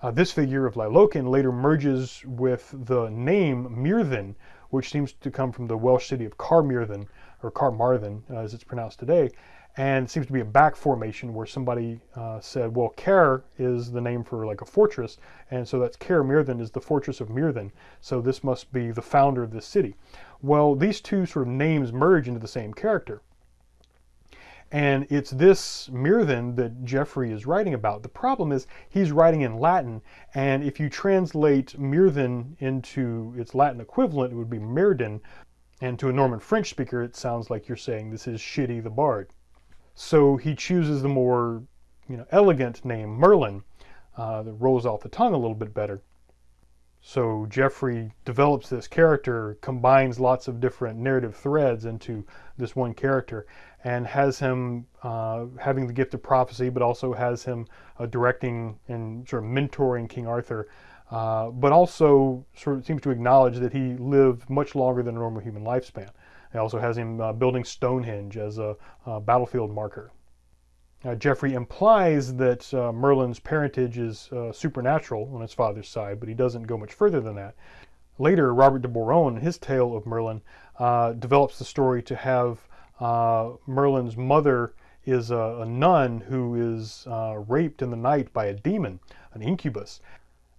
Uh, this figure of Lailoken later merges with the name Myrddin, which seems to come from the Welsh city of Carmarthen, or Carmarthen as it's pronounced today, and seems to be a back formation where somebody uh, said, well, Caer is the name for like a fortress, and so that's Caer Myrddin is the fortress of Myrddin, so this must be the founder of this city. Well, these two sort of names merge into the same character. And it's this Myrddin that Geoffrey is writing about. The problem is he's writing in Latin, and if you translate Myrddin into its Latin equivalent, it would be Mirden. and to a Norman French speaker, it sounds like you're saying this is Shitty the Bard. So he chooses the more you know, elegant name, Merlin, uh, that rolls off the tongue a little bit better. So Geoffrey develops this character, combines lots of different narrative threads into this one character, and has him uh, having the gift of prophecy, but also has him uh, directing and sort of mentoring King Arthur, uh, but also sort of seems to acknowledge that he lived much longer than a normal human lifespan. It also has him uh, building Stonehenge as a, a battlefield marker. Uh, Geoffrey implies that uh, Merlin's parentage is uh, supernatural on his father's side, but he doesn't go much further than that. Later, Robert de Boron, in his tale of Merlin, uh, develops the story to have uh, Merlin's mother is a, a nun who is uh, raped in the night by a demon, an incubus.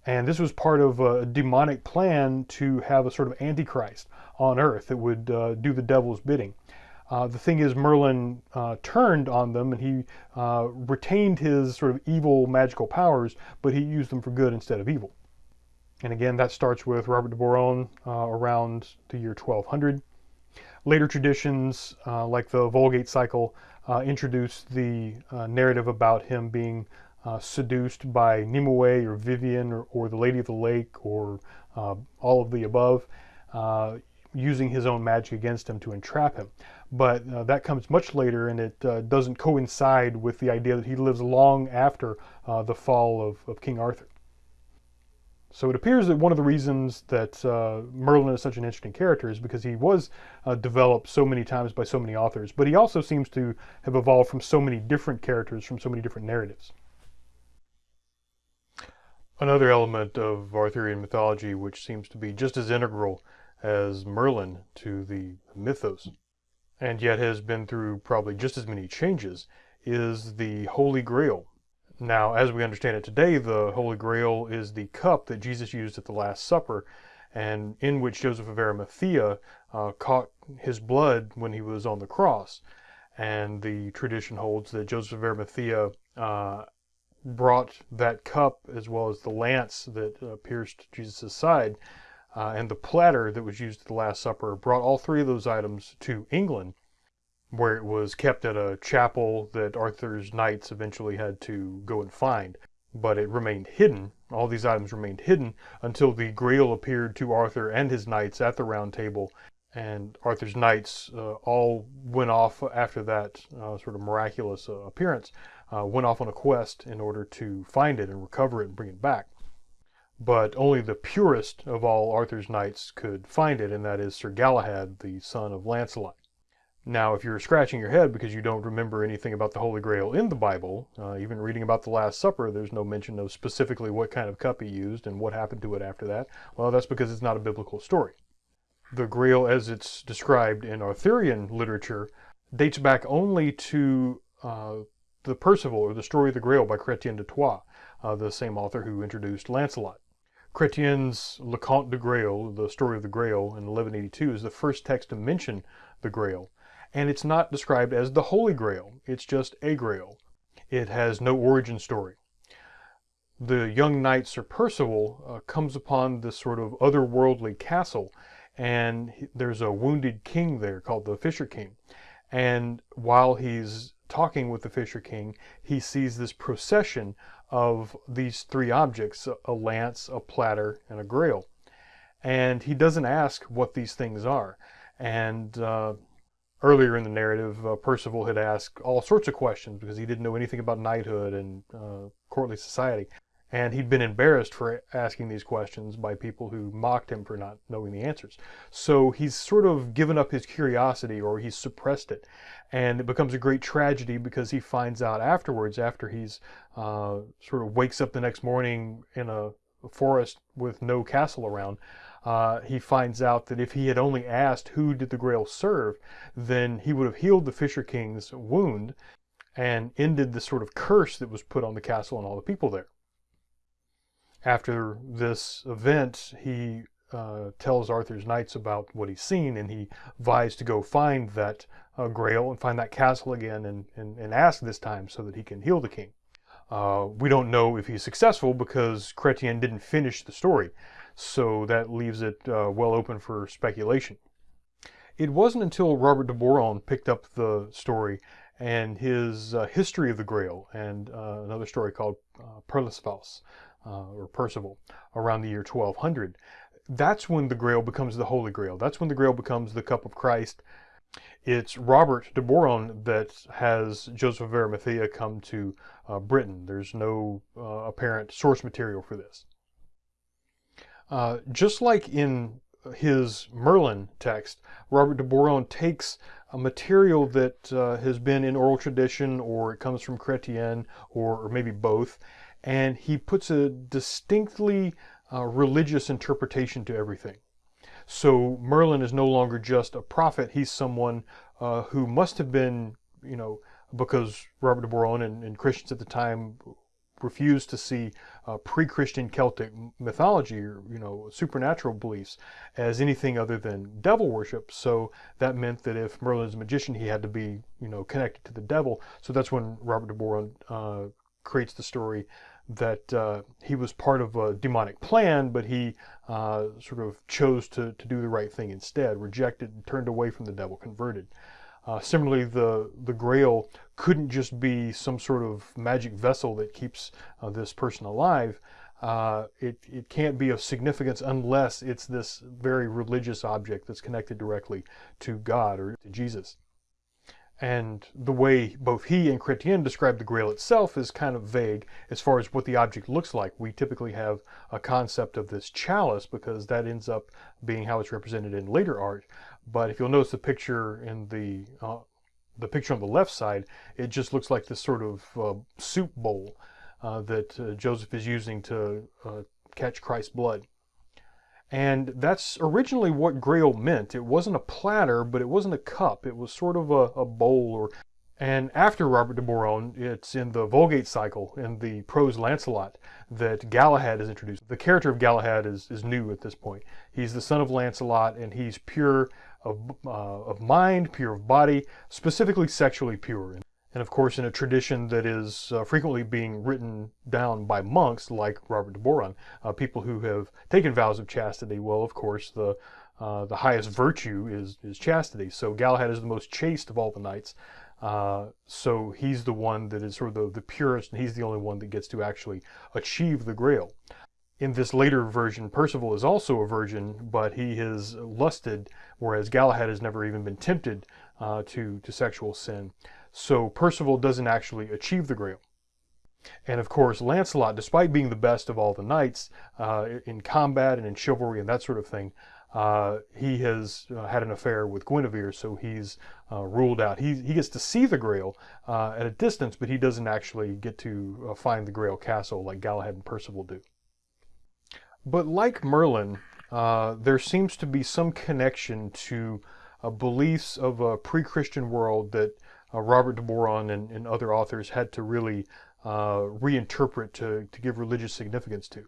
And this was part of a demonic plan to have a sort of antichrist on earth that would uh, do the devil's bidding. Uh, the thing is, Merlin uh, turned on them and he uh, retained his sort of evil magical powers, but he used them for good instead of evil. And again, that starts with Robert de Boron uh, around the year 1200. Later traditions, uh, like the Vulgate cycle, introduced the narrative about him being uh, seduced by Nimue or Vivian or, or, the Lady of the Lake or uh, all of the above, uh, using his own magic against him to entrap him. But uh, that comes much later and it uh, doesn't coincide with the idea that he lives long after uh, the fall of, of, King Arthur. So it appears that one of the reasons that Merlin is such an interesting character is because he was developed so many times by so many authors, but he also seems to have evolved from so many different characters, from so many different narratives. Another element of Arthurian mythology which seems to be just as integral as Merlin to the mythos, and yet has been through probably just as many changes, is the Holy Grail. Now, as we understand it today, the Holy Grail is the cup that Jesus used at the Last Supper, and in which Joseph of Arimathea uh, caught his blood when he was on the cross. And the tradition holds that Joseph of Arimathea uh, brought that cup as well as the lance that uh, pierced Jesus' side uh, and the platter that was used at the Last Supper, brought all three of those items to England where it was kept at a chapel that Arthur's knights eventually had to go and find. But it remained hidden, all these items remained hidden until the Grail appeared to Arthur and his knights at the Round Table. And Arthur's knights uh, all went off after that uh, sort of miraculous uh, appearance, uh, went off on a quest in order to find it and recover it and bring it back. But only the purest of all Arthur's knights could find it, and that is Sir Galahad, the son of Lancelot. Now, if you're scratching your head because you don't remember anything about the Holy Grail in the Bible, uh, even reading about the Last Supper, there's no mention of specifically what kind of cup he used and what happened to it after that. Well, that's because it's not a biblical story. The Grail, as it's described in Arthurian literature, dates back only to uh, the Percival, or the Story of the Grail by Chrétien de Troyes, uh, the same author who introduced Lancelot. Chrétien's Le Conte de Grail, the Story of the Grail, in 1182, is the first text to mention the Grail and it's not described as the Holy Grail. It's just a Grail. It has no origin story. The young knight Sir Percival uh, comes upon this sort of otherworldly castle, and he, there's a wounded king there called the Fisher King. And while he's talking with the Fisher King, he sees this procession of these three objects a lance, a platter, and a grail. And he doesn't ask what these things are. And uh, earlier in the narrative, uh, Percival had asked all sorts of questions because he didn't know anything about knighthood and uh, courtly society. And he'd been embarrassed for asking these questions by people who mocked him for not knowing the answers. So he's sort of given up his curiosity or he's suppressed it. And it becomes a great tragedy because he finds out afterwards, after he's uh, sort of wakes up the next morning in a forest with no castle around, uh, he finds out that if he had only asked who did the Grail serve, then he would have healed the Fisher King's wound and ended the sort of curse that was put on the castle and all the people there. After this event, he uh, tells Arthur's knights about what he's seen, and he vies to go find that uh, Grail and find that castle again and, and, and ask this time so that he can heal the king. Uh, we don't know if he's successful because Chrétien didn't finish the story so that leaves it uh, well open for speculation. It wasn't until Robert de Boron picked up the story and his uh, History of the Grail and uh, another story called uh, uh, or Percival, around the year 1200. That's when the Grail becomes the Holy Grail. That's when the Grail becomes the Cup of Christ. It's Robert de Boron that has Joseph of Arimathea come to uh, Britain. There's no uh, apparent source material for this. Uh, just like in his Merlin text, Robert de Boron takes a material that uh, has been in oral tradition or it comes from Chrétien or, or maybe both, and he puts a distinctly uh, religious interpretation to everything. So Merlin is no longer just a prophet, he's someone uh, who must have been, you know, because Robert de Boron and, and Christians at the time refused to see uh, pre-Christian Celtic mythology or you know supernatural beliefs as anything other than devil worship. So that meant that if Merlin's a magician, he had to be you know connected to the devil. So that's when Robert de Boron uh, creates the story that uh, he was part of a demonic plan, but he uh, sort of chose to, to do the right thing instead, rejected and turned away from the devil, converted. Uh, similarly, the, the grail couldn't just be some sort of magic vessel that keeps uh, this person alive. Uh, it, it can't be of significance unless it's this very religious object that's connected directly to God or to Jesus. And the way both he and Chrétien describe the Grail itself is kind of vague as far as what the object looks like. We typically have a concept of this chalice because that ends up being how it's represented in later art. But if you'll notice the picture in the uh, the picture on the left side, it just looks like this sort of uh, soup bowl uh, that uh, Joseph is using to uh, catch Christ's blood. And that's originally what grail meant. It wasn't a platter, but it wasn't a cup. It was sort of a, a bowl or And after Robert de Boron, it's in the Vulgate cycle, in the prose Lancelot, that Galahad is introduced. The character of Galahad is, is new at this point. He's the son of Lancelot, and he's pure of, uh, of mind, pure of body, specifically sexually pure. And of course, in a tradition that is uh, frequently being written down by monks like Robert de Boron, uh, people who have taken vows of chastity, well, of course, the uh, the highest virtue is, is chastity. So Galahad is the most chaste of all the knights. Uh, so he's the one that is sort of the, the purest, and he's the only one that gets to actually achieve the grail. In this later version, Percival is also a virgin, but he has lusted, whereas Galahad has never even been tempted uh, to, to sexual sin. So Percival doesn't actually achieve the grail. And of course, Lancelot, despite being the best of all the knights uh, in combat and in chivalry and that sort of thing, uh, he has uh, had an affair with Guinevere, so he's uh, ruled out. He, he gets to see the Grail uh, at a distance, but he doesn't actually get to uh, find the Grail castle like Galahad and Percival do. But like Merlin, there seems to be some connection to beliefs of a pre-Christian world that Robert de Boron and, and, other authors had to really reinterpret to, to give religious significance to.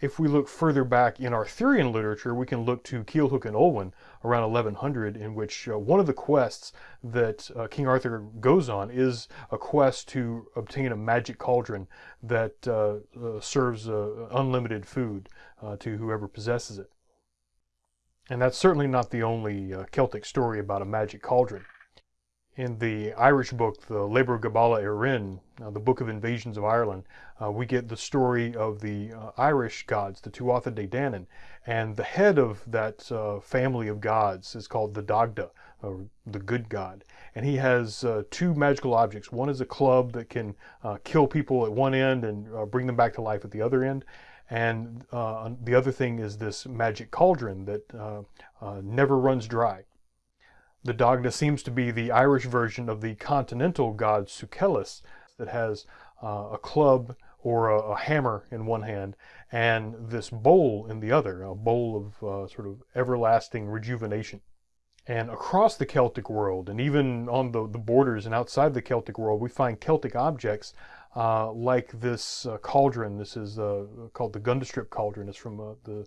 If we look further back in Arthurian literature, we can look to Culhwch and Olwen around 1100, in which uh, one of the quests that uh, King Arthur goes on is a quest to obtain a magic cauldron that uh, uh serves uh, unlimited food uh, to whoever possesses it. And that's certainly not the only Celtic story about a magic cauldron. In the Irish book, the Lebor Gabála Érenn, uh, the Book of Invasions of Ireland, uh, we get the story of the uh, Irish gods, the Tuatha De Danann, and the head of that uh, family of gods is called the Dagda, or the good god. And he has uh, two magical objects. One is a club that can uh, kill people at one end and bring them back to life at the other end. And the other thing is this magic cauldron that never runs dry. The Dagda seems to be the Irish version of the continental god Sucellus that has uh, a club or a, a, hammer in one hand and this bowl in the other, a bowl of uh, sort of everlasting rejuvenation. And across the Celtic world, and even on the, the borders and outside the Celtic world, we find Celtic objects uh, like this uh, cauldron. This is uh, called the Gundestrup cauldron. It's from uh, the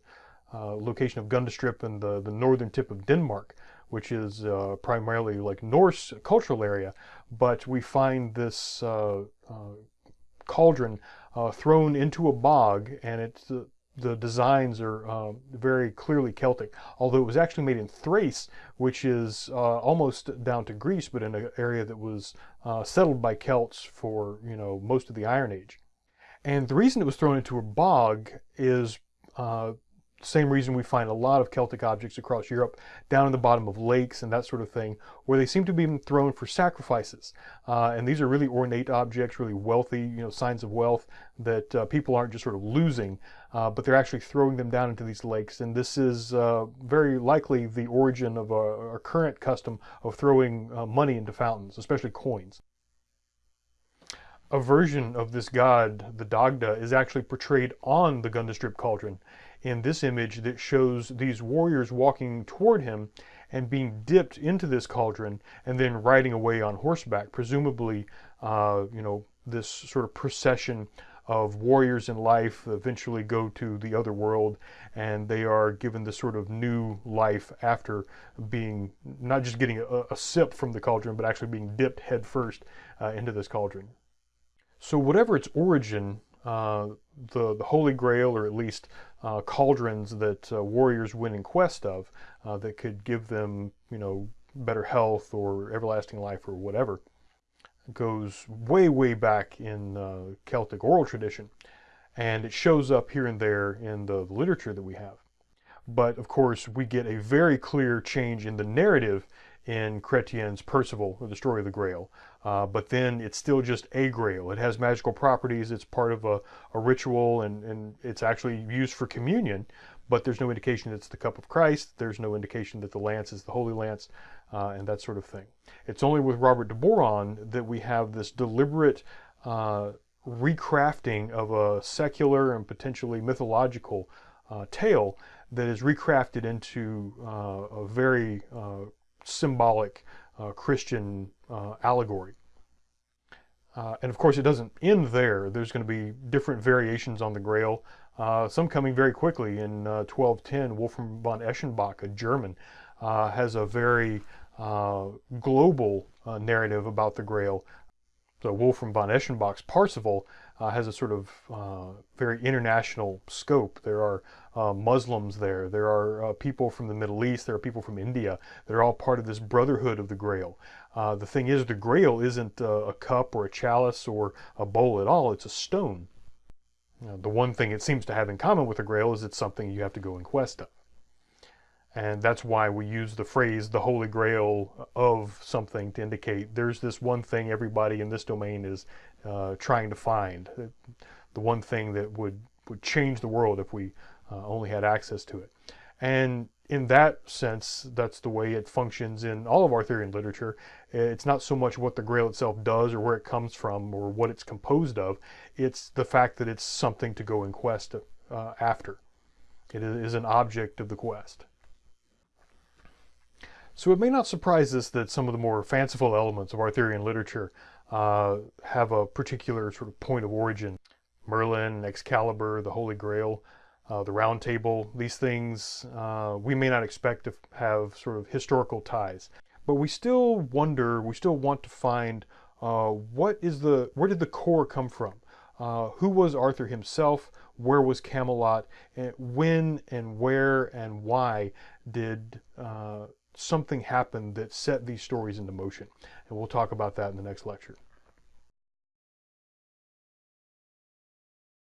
location of Gundestrup in the, the northern tip of Denmark which is uh, primarily like Norse cultural area, but we find this uh, uh cauldron uh, thrown into a bog, and it's the designs are uh, very clearly Celtic, although it was actually made in Thrace, which is uh, almost down to Greece, but in an area that was uh, settled by Celts for you know most of the Iron Age. And the reason it was thrown into a bog is same reason we find a lot of Celtic objects across Europe down in the bottom of lakes and that sort of thing, where they seem to be thrown for sacrifices. Uh, and these are really ornate objects, really wealthy, you know, signs of wealth that uh, people aren't just sort of losing, uh, but they're actually throwing them down into these lakes. And this is uh, very likely the origin of our, our current custom of throwing uh, money into fountains, especially coins a version of this god, the Dagda, is actually portrayed on the Gundestrup cauldron in this image that shows these warriors walking toward him and being dipped into this cauldron and then riding away on horseback, presumably, uh, you know, this sort of procession of warriors in life eventually go to the other world and they are given this sort of new life after being not just getting a, a sip from the cauldron but actually being dipped headfirst uh, into this cauldron. So whatever its origin, uh, the, the Holy Grail, or at least uh, cauldrons that uh, warriors went in quest of uh, that could give them, you know, better health or everlasting life or whatever, goes way, way back in uh, Celtic oral tradition. And it shows up here and there in the, the literature that we have. But of course, we get a very clear change in the narrative in Chrétien's Percival, or the story of the Grail. Uh, but then it's still just a grail. It has magical properties. It's part of a, a ritual and, and it's actually used for communion, but there's no indication it's the cup of Christ. There's no indication that the lance is the Holy Lance uh, and that sort of thing. It's only with Robert de Boron that we have this deliberate uh, recrafting of a secular and potentially mythological uh, tale that is recrafted into uh, a very symbolic Christian uh, allegory. Uh, and of course, it doesn't end there. There's going to be different variations on the Grail, uh, some coming very quickly. In 1210, Wolfram von Eschenbach, a German, has a very global narrative about the Grail. So Wolfram von Eschenbach's Parzival uh, has a sort of uh, very international scope. There are uh, Muslims there, there are uh, people from the Middle East, there are people from India. They're all part of this brotherhood of the Grail. Uh, the thing is, the Grail isn't a cup or a chalice or a bowl at all, it's a stone. The one thing it seems to have in common with the Grail is it's something you have to go in quest of. And that's why we use the phrase the holy grail of something to indicate there's this one thing everybody in this domain is uh, trying to find. The one thing that would, would change the world if we uh, only had access to it. And in that sense, that's the way it functions in all of Arthurian literature. It's not so much what the Grail itself does or where it comes from or what it's composed of. It's the fact that it's something to go in quest uh, after. It is an object of the quest. So it may not surprise us that some of the more fanciful elements of Arthurian literature uh, have a particular sort of point of origin. Merlin, Excalibur, the Holy Grail, uh, the Round Table, these things uh, we may not expect to have sort of historical ties. But we still wonder, we still want to find uh, what is the, where did the core come from? Uh, who was Arthur himself? Where was Camelot? And when and where and why did uh, something happen that set these stories into motion. And we'll talk about that in the next lecture.